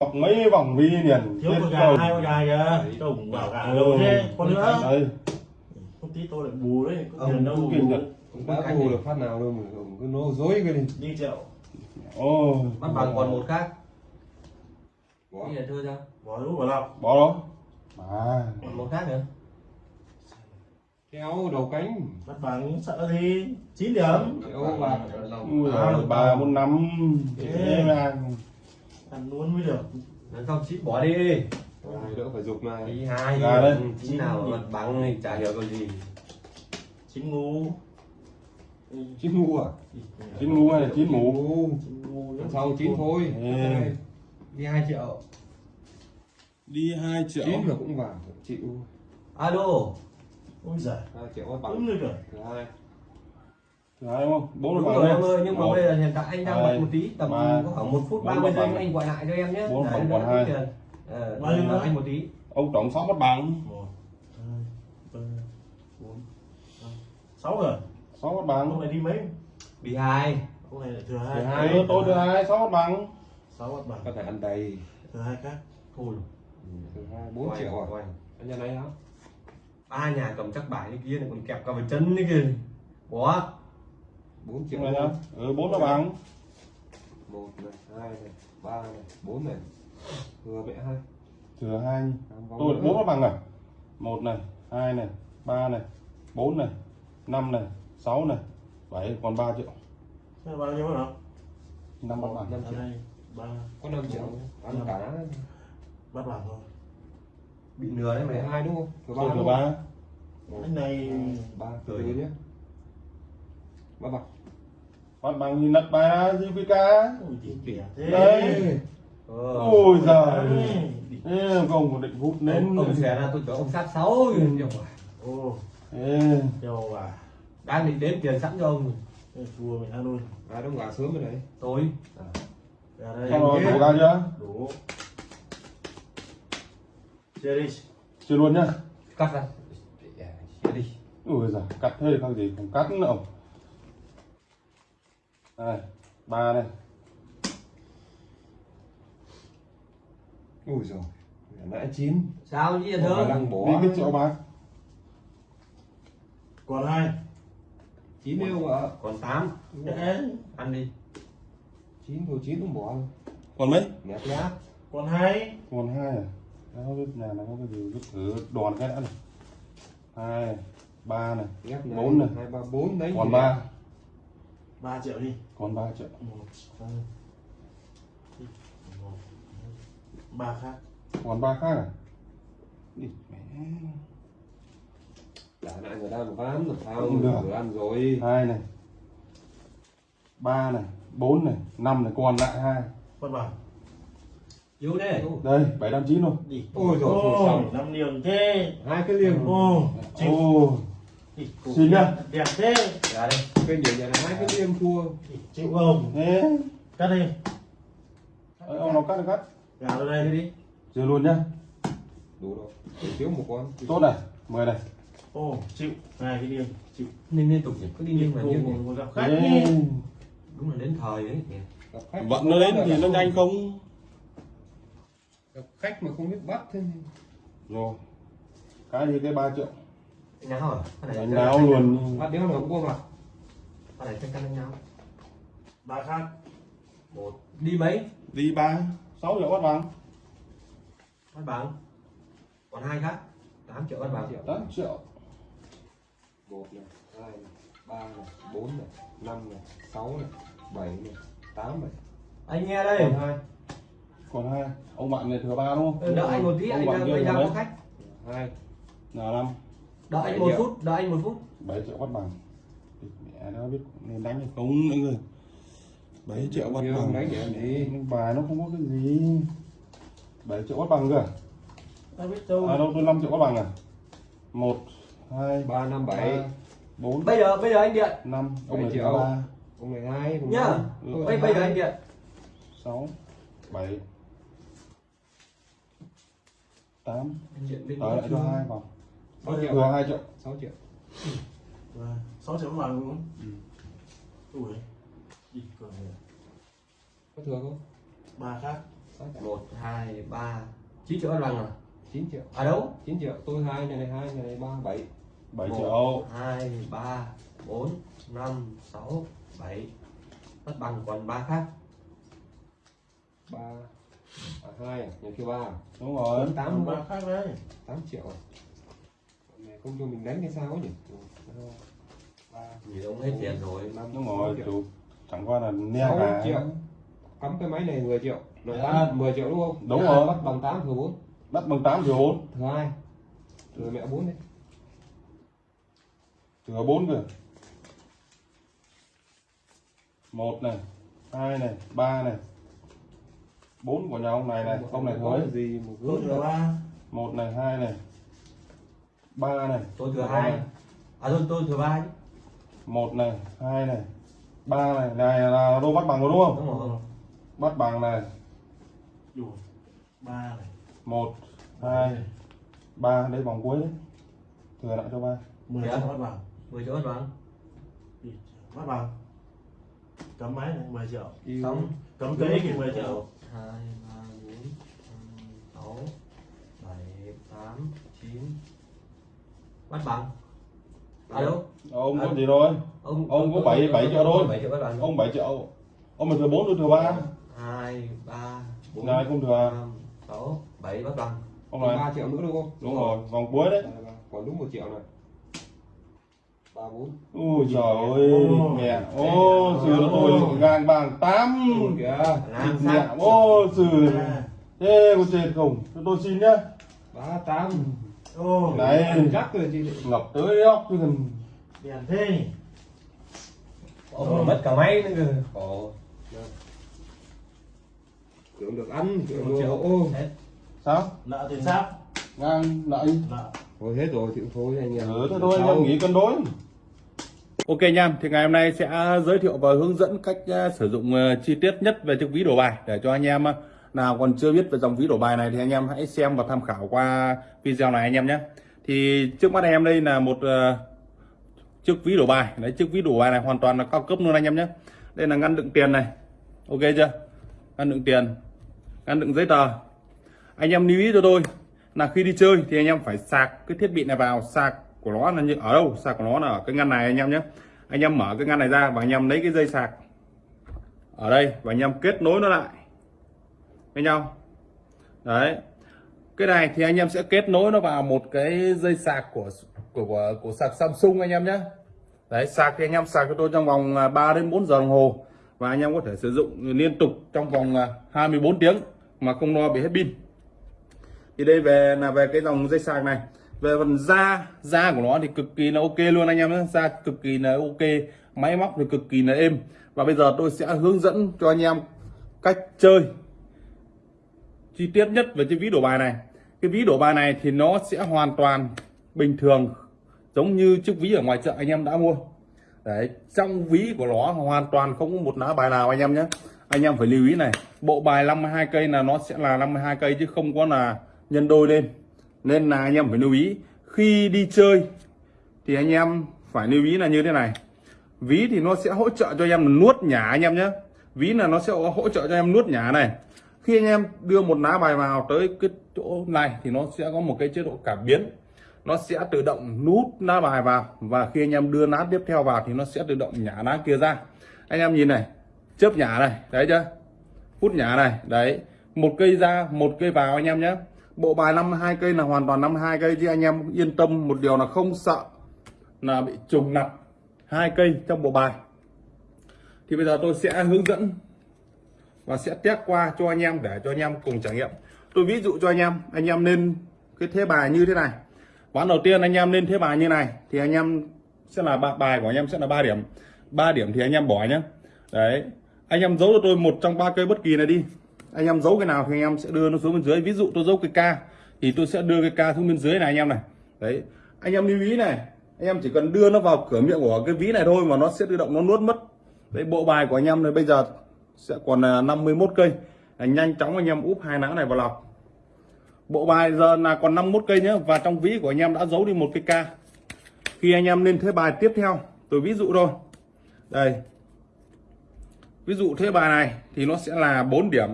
học mấy vòng vi liền. Thiếu con gà hai con gà kìa. Chồng bảo gà đâu thế. Con nữa? đây. Không tí tôi lại bù đấy có Ông tiền đâu. cũng bù. Cũng đã bù được phát nào đâu mà ông cứ nói dối cái đi. Đi triệu ô bắt bằng còn một khác. Bỏ. giờ thưa sao? Bỏ lũ vào lọc bỏ đó mà còn một khác nữa. Kéo đầu cánh. Bắt bằng sợ gì? Chín điểm. Kéo À, giời, ba bốn năm. Thế. mà ăn luôn mới được. Lần sau chị bỏ đi. Đỡ phải dục này tí hai Ra đây. tí nào mà mặt bằng thì chả hiểu cái gì. Chín ngu. Chín ngu à? Chín ngu. Hay là chín mũ chín sau chín thôi. Ê. đi hai triệu. Đi hai triệu. Chín mà cũng vào. Chịu alo. Ôi giời. Hai triệu bắt đúng bằng rồi hai Đấy đúng? Bốn đúng rồi em ơi, nhưng mà bây giờ hiện tại anh đang bật một tí, tầm 3, có khoảng một phút 30 giây anh gọi lại cho em nhé. 4 bóng còn 2. Ờ, anh một tí. Ông tổng sáu mất bằng. sáu rồi. sáu mất bằng. Ông này đi mấy? Bị 2. Ông này thừa thứ hai tôi thứ hai sáu mất bằng. sáu mất bằng. Có thể ăn đầy. thứ hai khác. Thôi. Ừ, thừa triệu à? rồi. Anh nhà này hả? Ba nhà cầm chắc bài như kia này còn kẹp cả vào chân như kia. quá 4 triệu ừ, này nhá ừ, 4 là bằng 1 này 2 này 3 này 4 này. Thừa mẹ 2 thừa 2 tôi 4 là bằng à 1 này 2 này 3 này 4 này 5 này 6 này. 7 còn 3 triệu. Thế bao nhiêu hả? 5 bắt bảng 5 triệu. 3 Có 5 triệu. Ăn cả. Bắt bảng thôi Bị nửa đấy mày hai đúng không? Thừa ba Thừa ba. Cái này ba. Cười gì đấy? Bắt bạc mất bằng thì nật bài ra thế. Đấy. ờ. ôi giời. Đấy. Ê, không có định hút ông, nến ông xẻ ra tôi cho ông sát sáu nhiều quá. ô Ê, châu à đang định đếm tiền sẵn cho ông Thế thua mình ăn luôn. Ai đóng gà sớm rồi đấy. Tôi ra đây. Đổ ra chưa? Đủ. Chơi đi chưa luôn nhá. Cắt ra. Xé đi ui giời cắt thế không gì không cắt nữa ông đây ba này ui rồi nãy chín. Sao chứ Bỏ thưa lăng đi bỏ biết triệu bạc còn hai. Chín đâu ạ? Còn tám. Đấy. ăn đi. Chín thôi chín không bỏ còn mấy? Nhát nhát còn hai. Còn hai à? Đó, biết nhà này có cái gì cứ thử đoàn cái đã này. Hai ba này. Bốn này. hai ba bốn đấy còn ba ba triệu đi. Còn ba triệu. Một hai một hai, ba khác. Còn ba khác à? Đi mẹ. Trả lại người ta một ván làm sao Không được. vừa ăn rồi? Hai này. Ba này bốn này năm này còn lại hai. Bắt bằng vô đây. Bảy năm chín thôi. Đi. Ôi dồi ôi, xong. năm điểm thế. Hai cái liềm ô ô Xin nhá. đẹp thế. Ra đây cái nhiều nhà này hai cái liềm thua. Đi, chịu không? Thế cắt đi. Đấy, ông nào cắt cắt? Gà vào đây đi chưa luôn nhá. Đủ rồi. Thiếu một con. Tốt này mười này. Ô chịu. Hai cái điểm chịu. Nên liên tục nhỉ cứ đi nhưng mà này. gặp khách đúng là đến thời ấy nhỉ. Gặp khách vận nó đến thì nó nhanh không? Gặp khách mà không biết bắt thế rồi. Cái gì cái ba triệu? Nào à cái này đánh đáo luôn? bắt đéo nào cũng có mặt cái này chắc chắn đánh nhau. Ba khác. Một. Đi mấy? Đi ba. Sáu triệu bắt bằng. Bắt bằng. Còn hai khác. Tám triệu bắt bằng. Tám triệu. Một này hai này ba này bốn này năm này sáu này bảy này tám này. Anh nghe đây. Còn hai. Còn hai. Ông bạn này thừa ba đúng không? Đợi anh một tí ông anh đang bây giờ có khách. Hai. Là năm. Đợi anh một triệu. phút đợi anh một phút. Bảy triệu bắt bằng Mẹ nó biết nên đánh hay không nữa người bảy triệu bắt bằng. đánh nhưng bài nó không có cái gì. Bảy triệu bắt bằng cơ. À? đâu à đâu tôi năm triệu bắt bằng à? Một hai ba năm bảy. bốn. Bây giờ bây giờ anh điện. Năm. Ông Bảy này triệu. ba. Ông này hai nhá. bây bây giờ anh điện. Sáu bảy. Tám. Anh điện bên ở lại cho hai vòng thừa hai triệu. Sáu triệu Và sáu triệu bằng đúng không Ừ. ui. Đi còn có thừa không? Ba khác. Một hai ba. Chín triệu bắt bằng à? 9 triệu. À đâu? 9 triệu. Tôi hai này này hai này này ba bảy. 7 Một. triệu. hai ba bốn năm sáu bảy. Mất bằng còn ba khác. Ba. À, hai. À nhân kia ba. Đúng rồi. Bốn tám. Tám đúng ba không khác đấy. 8 triệu. à không cho mình đánh cái sao ấy nhỉ? Một, hai, nhìn ông hết tiền rồi. Đúng rồi chủ chẳng qua là Sáu cả triệu. cắm cái máy này 10 triệu. Dạ. tám 10 triệu đúng không? Đúng Dạ, rồi. bắt bằng 8 thừa 4 đất bằng 8 thừa 4 thừa 2 thừa mẹ 4 đấy thừa 4 kìa. Một này hai này ba này. Bốn của nhà ông này này ông này thôi gì ba. Một này hai này ba này. Tôi thừa hai. À tôi tôi thừa ba chứ. Một này hai này ba này. Này là đô bắt bằng rồi đúng không? Đúng rồi. Bắt bằng này. Ba này. Một hai ba đây vòng cuối đấy. Thừa lại cho ba. Mười Dạ. triệu bắt bằng. Mười triệu bắt bằng. Bắt bằng. Cấm máy này 10 triệu. Xong cấm cây thì 10 triệu. Một hai ba bốn năm sáu bảy tám chín bắt bằng. À đâu ông có gì rồi? Ông Ông có bảy- bảy triệu thôi. bảy ông 7 triệu. Ông mà thừa 4 tôi thừa 3 hai ba bốn. Này không thừa. Sáu bảy bắt bằng. Ông này. 3 triệu nữa đúng không? Đúng rồi vòng cuối đấy. Đây, đây. còn đúng 1 triệu này ba bốn. Ui trời ơi mẹ. Ô sư nó tôi ngang bằng 8 kìa. Làm mẹ. Ô À, thế có chết không? Tôi xin nhá. Ba tám ô Này. chắc rồi chị ngập tới óc chứ cần đèn thế nhỉ? ông còn mất cả máy nữa cơ. Khổ tưởng được ăn tưởng được. ô sao? Nợ tiền sáp ngang lợi nợ. Thôi hết rồi thì cũng thôi anh em. Ừ thế thôi anh em nghỉ cân đối. Ok nha, thì ngày hôm nay sẽ giới thiệu và hướng dẫn cách uh, sử dụng uh, chi tiết nhất về chiếc ví đổ bài để cho anh em uh, nào còn chưa biết về dòng ví đổ bài này thì anh em hãy xem và tham khảo qua video này anh em nhé. Thì trước mắt em đây là một uh, chiếc ví đổ bài, đấy chiếc ví đổ bài này hoàn toàn là cao cấp luôn anh em nhé. Đây là ngăn đựng tiền này, ok chưa? Ngăn đựng tiền, ngăn đựng giấy tờ. Anh em lưu ý cho tôi là khi đi chơi thì anh em phải sạc cái thiết bị này vào sạc của nó là như ở đâu sạc của nó là ở cái ngăn này anh em nhé anh em mở cái ngăn này ra và anh em lấy cái dây sạc ở đây và anh em kết nối nó lại với nhau. Đấy. Cái này thì anh em sẽ kết nối nó vào một cái dây sạc của của của, của sạc Samsung anh em nhé đấy sạc thì anh em sạc cho tôi trong vòng à, 3 đến 4 giờ đồng hồ. Và anh em có thể sử dụng liên tục trong vòng à, 24 tiếng mà không lo bị hết pin. Thì đây về là về cái dòng dây sạc này. Về phần da da của nó thì cực kỳ là ok luôn anh em nhé da cực kỳ là ok máy móc thì cực kỳ là êm. Và bây giờ tôi sẽ hướng dẫn cho anh em cách chơi chi tiết nhất về cái ví đổ bài này. Cái ví đổ bài này thì nó sẽ hoàn toàn bình thường, giống như chiếc ví ở ngoài chợ anh em đã mua. Đấy, trong ví của nó hoàn toàn không có một lá bài nào anh em nhé. Anh em phải lưu ý này, bộ bài 52 cây là nó sẽ là 52 cây chứ không có là nhân đôi lên. Nên là anh em phải lưu ý, khi đi chơi thì anh em phải lưu ý là như thế này. Ví thì nó sẽ hỗ trợ cho anh em nuốt nhả anh em nhé. Ví là nó sẽ hỗ trợ cho em nuốt nhả này khi anh em đưa một lá bài vào tới cái chỗ này thì nó sẽ có một cái chế độ cảm biến. Nó sẽ tự động nút lá bài vào và khi anh em đưa lá tiếp theo vào thì nó sẽ tự động nhả lá kia ra. Anh em nhìn này, chớp nhả này đấy chưa? Hút nhả này, đấy. Một cây ra, một cây vào anh em nhé. Bộ bài 52 cây là hoàn toàn 52 cây chứ anh em yên tâm, một điều là không sợ là bị trùng lặp hai cây trong bộ bài. Thì bây giờ tôi sẽ hướng dẫn và sẽ test qua cho anh em để cho anh em cùng trải nghiệm tôi ví dụ cho anh em anh em nên cái thế bài như thế này ván đầu tiên anh em lên thế bài như này thì anh em sẽ là ba- bài của anh em sẽ là 3 điểm 3 điểm thì anh em bỏ nhé đấy anh em giấu cho tôi một trong ba cây bất kỳ này đi anh em giấu cái nào thì anh em sẽ đưa nó xuống bên dưới ví dụ tôi giấu cái ca thì tôi sẽ đưa cái ca xuống bên dưới này anh em này đấy anh em lưu ý này anh em chỉ cần đưa nó vào cửa miệng của cái ví này thôi mà nó sẽ tự động nó nuốt mất đấy bộ bài của anh em này bây giờ sẽ còn à, 51 cây. Nhanh chóng anh em úp hai lá này vào lọc. Bộ bài giờ là còn 51 cây nhé và trong ví của anh em đã giấu đi một cái ca. Khi anh em lên thế bài tiếp theo, tôi ví dụ thôi. Đây. Ví dụ thế bài này thì nó sẽ là 4 điểm.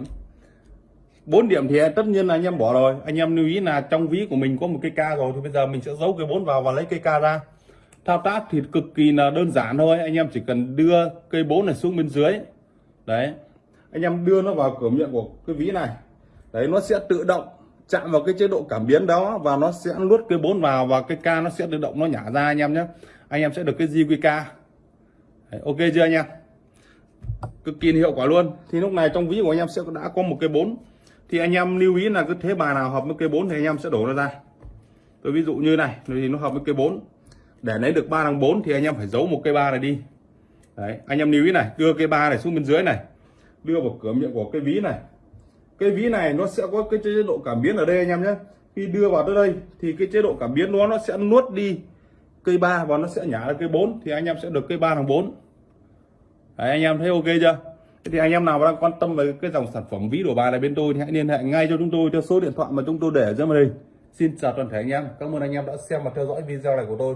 4 điểm thì tất nhiên là anh em bỏ rồi. Anh em lưu ý là trong ví của mình có một cây ca rồi, thì bây giờ mình sẽ giấu cây 4 vào và lấy cây ca ra. Thao tác thì cực kỳ là đơn giản thôi. Anh em chỉ cần đưa cây 4 này xuống bên dưới đấy. Anh em đưa nó vào cửa miệng của cái ví này. Đấy nó sẽ tự động chạm vào cái chế độ cảm biến đó và nó sẽ nuốt cái bốn vào và cái ca nó sẽ tự động nó nhả ra anh em nhé. Anh em sẽ được cái JQK đấy, ok chưa anh em? Cực kỳ hiệu quả luôn. Thì lúc này trong ví của anh em sẽ đã có một cái bốn. Thì anh em lưu ý là cứ thế bài nào hợp với cây 4 thì anh em sẽ đổ nó ra. Tôi ví dụ như này thì nó hợp với cây 4 để lấy được ba thằng 4 thì anh em phải giấu một cây ba này đi đấy anh em lưu ý này đưa cây ba này xuống bên dưới này đưa vào cửa miệng của cái ví này. Cái ví này nó sẽ có cái chế độ cảm biến ở đây anh em nhé. Khi đưa vào tới đây thì cái chế độ cảm biến đó nó sẽ nuốt đi cây 3 và nó sẽ nhả ra cây 4 thì anh em sẽ được cây 3 thằng 4 Đấy, anh em thấy ok chưa? Thế thì anh em nào đang quan tâm về cái dòng sản phẩm ví đổ bài này bên tôi thì hãy liên hệ ngay cho chúng tôi theo số điện thoại mà chúng tôi để ở dưới màn hình. Xin chào toàn thể anh em cảm ơn anh em đã xem và theo dõi video này của tôi.